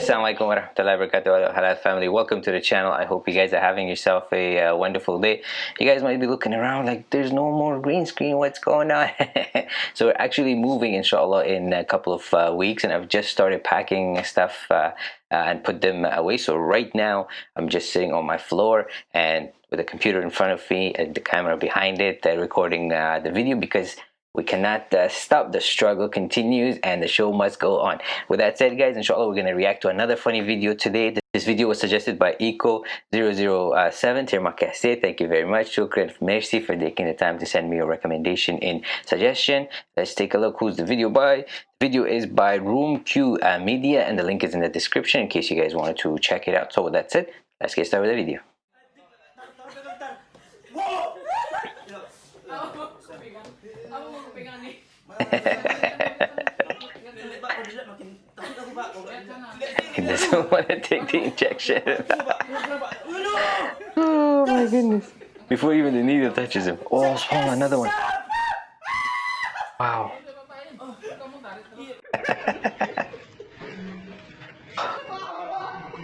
Assalamualaikum warahmatullahi wabarakatuh. Halal family. Welcome to the channel. I hope you guys are having yourself a uh, wonderful day. You guys might be looking around like there's no more green screen. What's going on? So we're actually moving inshallah in a couple of uh, weeks and I've just started packing stuff uh, uh and put them away. So right now I'm just sitting on my floor and with a computer in front of me and the camera behind it uh, recording uh, the video because we cannot uh, stop. The struggle continues and the show must go on. With that said guys inshallah we're going to react to another funny video today. This video was suggested by eco007 terima kasih thank you very much. Shukran merci for taking the time to send me a recommendation in suggestion. Let's take a look who's the video by. Video is by room q uh, media and the link is in the description in case you guys wanted to check it out. So with that said let's get started with the video he doesn't want to take the injection. oh my goodness. Before even the needle touches him. Oh, swallow another one. Wow.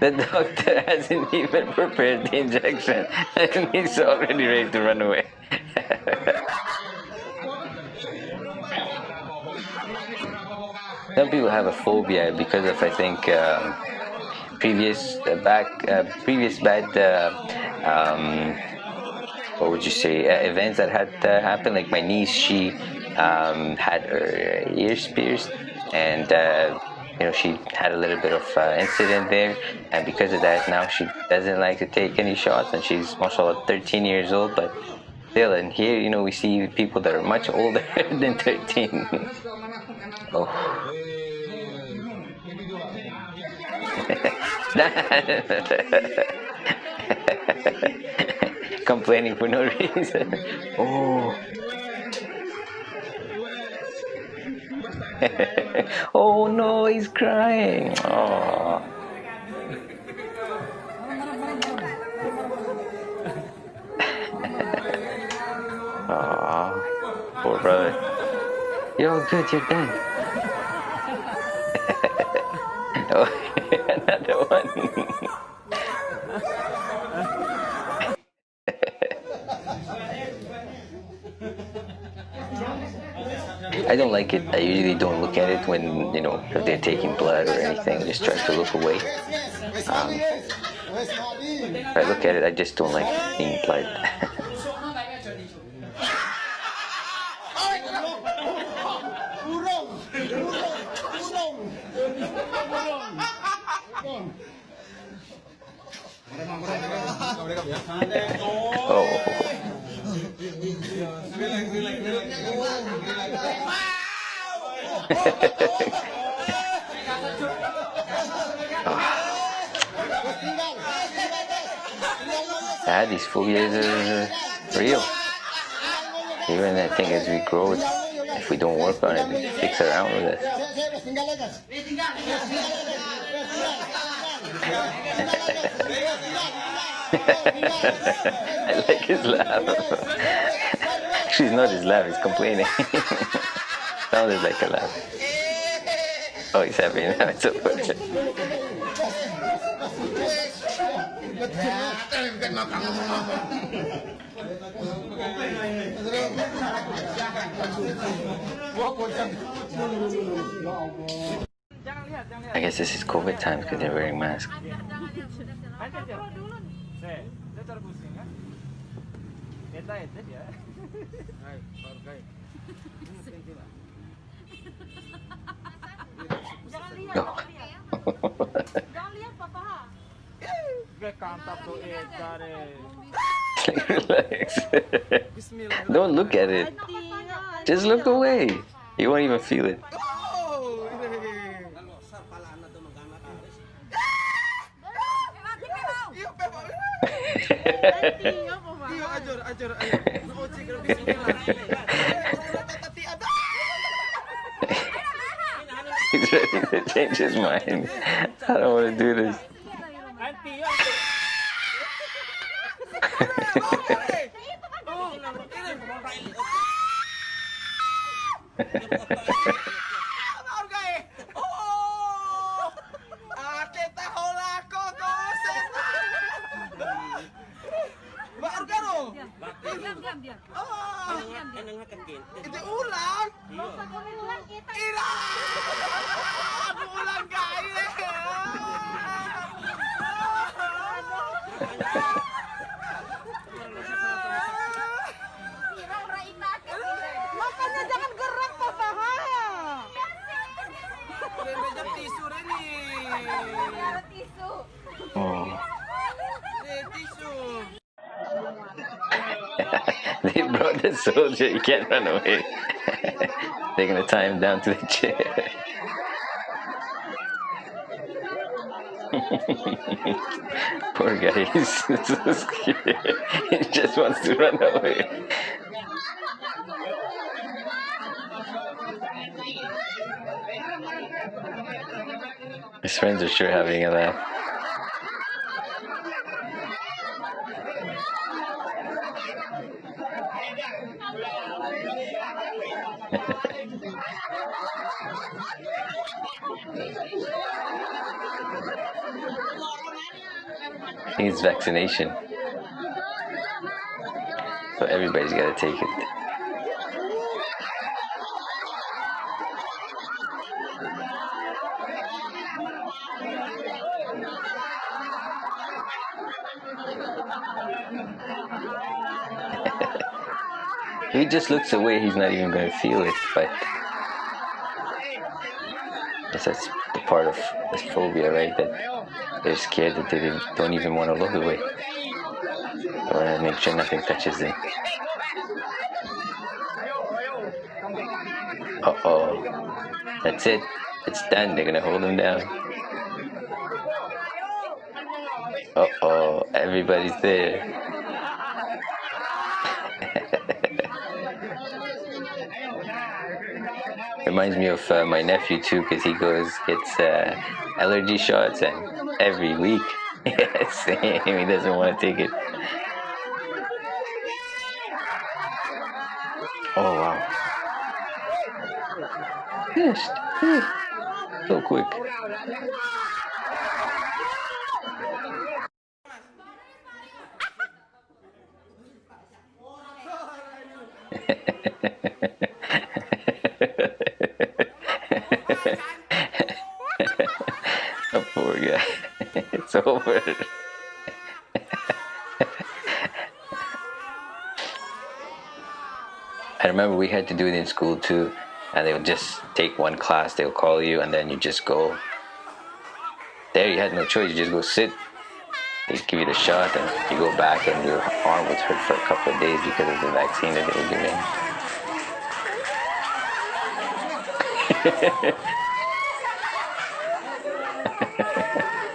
the doctor hasn't even prepared the injection and he's already ready to run away. Some people have a phobia because of I think um, previous uh, back uh, previous bad uh, um, what would you say uh, events that had uh, happened. Like my niece, she um, had her ears pierced and uh, you know she had a little bit of uh, incident there and because of that now she doesn't like to take any shots and she's mashallah 13 years old but still and here you know we see people that are much older than 13 oh Complaining for no reason. Oh. oh no, he's crying. Oh. You're all good, you're done. oh. Another one. I don't like it. I usually don't look at it when, you know, if they're taking blood or anything. I just try to look away. Um, if I look at it, I just don't like being blood. yeah, these phobias are real. Even I think as we grow, if we don't work on it, it sticks around with us. I like his laugh. She's not his laugh, he's complaining. Sounded like a laugh. Oh, he's happy now, it's over. I guess this is COVID time because they're wearing masks. Relax. Don't look at it. Just look away. You won't even feel it. He's ready to change his mind. I don't want to do this. ulang iya. ulang kita Irang ulang Makanya jangan gerak Iya sih. tisu Reni. Iya, tisu. Oh. soldier. You can't run away. They're gonna tie him down to the chair. Poor guy. He's so scared. He just wants to run away. His friends are sure having a laugh. Needs vaccination. So everybody's got to take it. He just looks away, he's not even going to feel it, but that's the part of this phobia, right? That they're scared that they don't even want to look away. They want to make sure nothing touches them. Uh oh. That's it. It's done. They're gonna hold him down. Uh oh. Everybody's there. Reminds me of uh, my nephew too, because he goes gets uh, allergy shots and every week. Same. He doesn't want to take it. Oh wow. Finished. So quick. over. I remember we had to do it in school too, and they would just take one class, they'll call you, and then you just go. There, you had no choice, you just go sit. They give you the shot, and you go back, and your arm was hurt for a couple of days because of the vaccine that they were giving.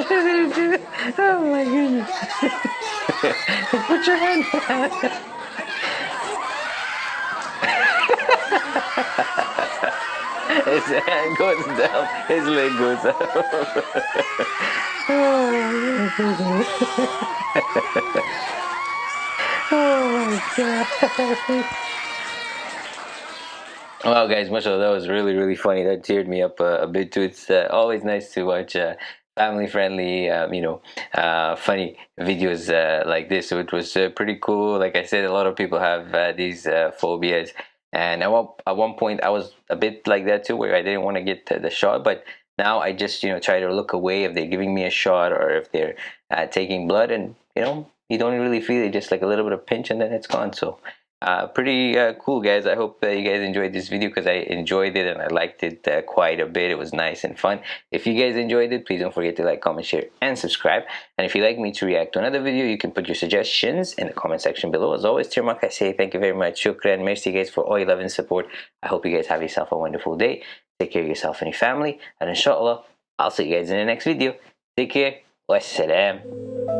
Oh! Oh my goodness! Put your hand down. His hand goes down, his leg goes up. oh my goodness! oh my god! Wow, guys, mashallah, that was really, really funny. That teared me up uh, a bit too. It's uh, always nice to watch uh, family-friendly, um, you know, uh, funny videos uh, like this. So it was uh, pretty cool. Like I said, a lot of people have uh, these uh, phobias, and at one, at one point I was a bit like that too, where I didn't want to get the, the shot, but now I just, you know, try to look away if they're giving me a shot or if they're uh, taking blood, and you know, you don't really feel it, just like a little bit of pinch, and then it's gone. So uh, pretty uh, cool guys. I hope uh, you guys enjoyed this video because i enjoyed it and i liked it uh, quite a bit. It was nice and fun. If you guys enjoyed it please don't forget to like comment share and subscribe. And if you'd like me to react to another video you can put your suggestions in the comment section below. As always terima kasih thank you very much. Shukran merci guys for all your love and support. I hope you guys have yourself a wonderful day. Take care of yourself and your family. And inshallah i'll see you guys in the next video. Take care. Wassalam